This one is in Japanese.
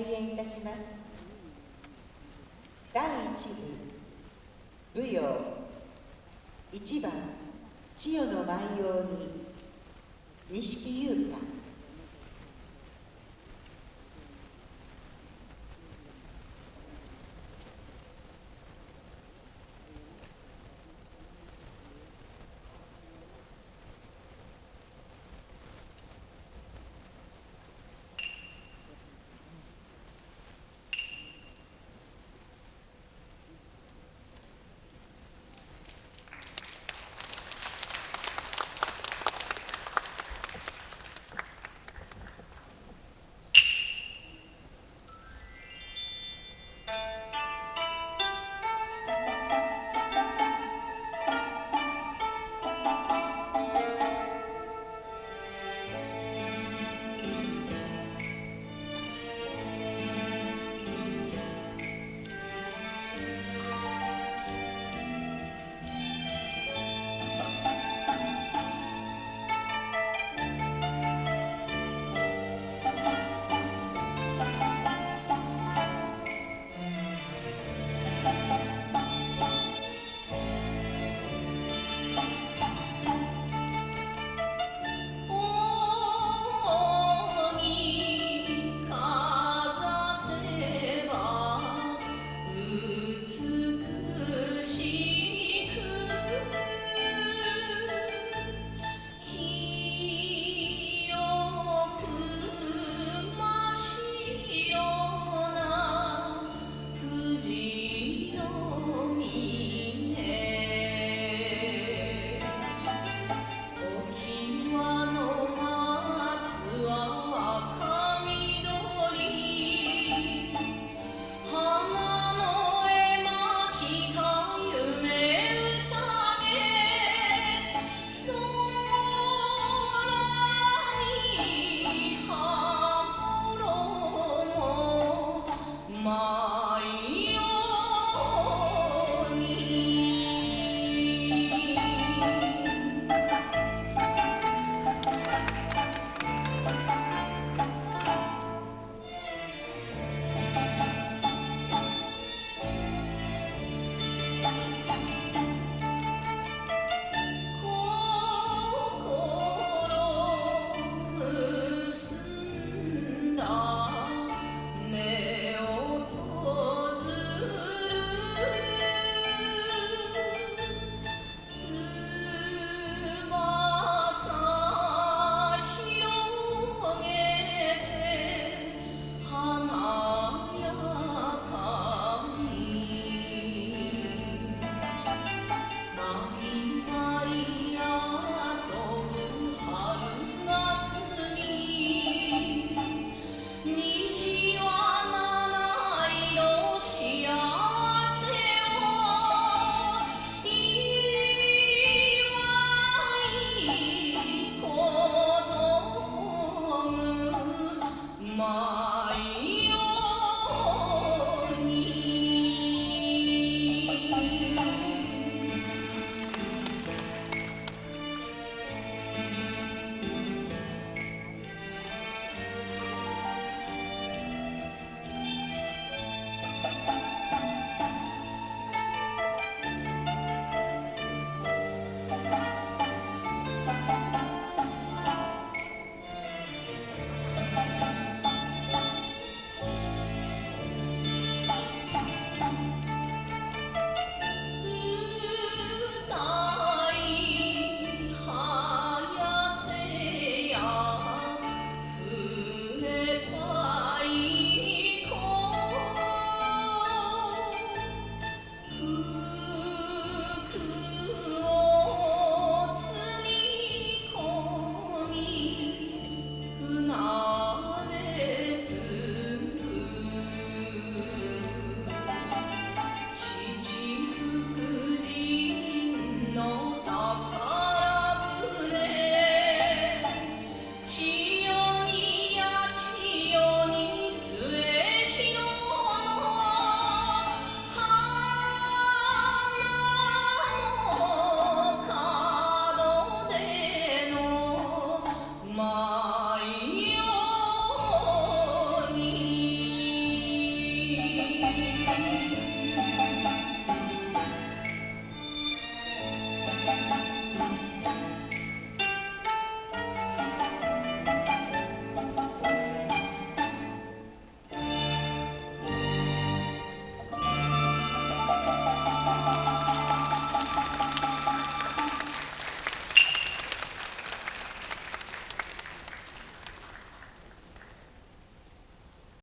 開演いたします。第1部舞踊。1番千代の舞踊に錦優太。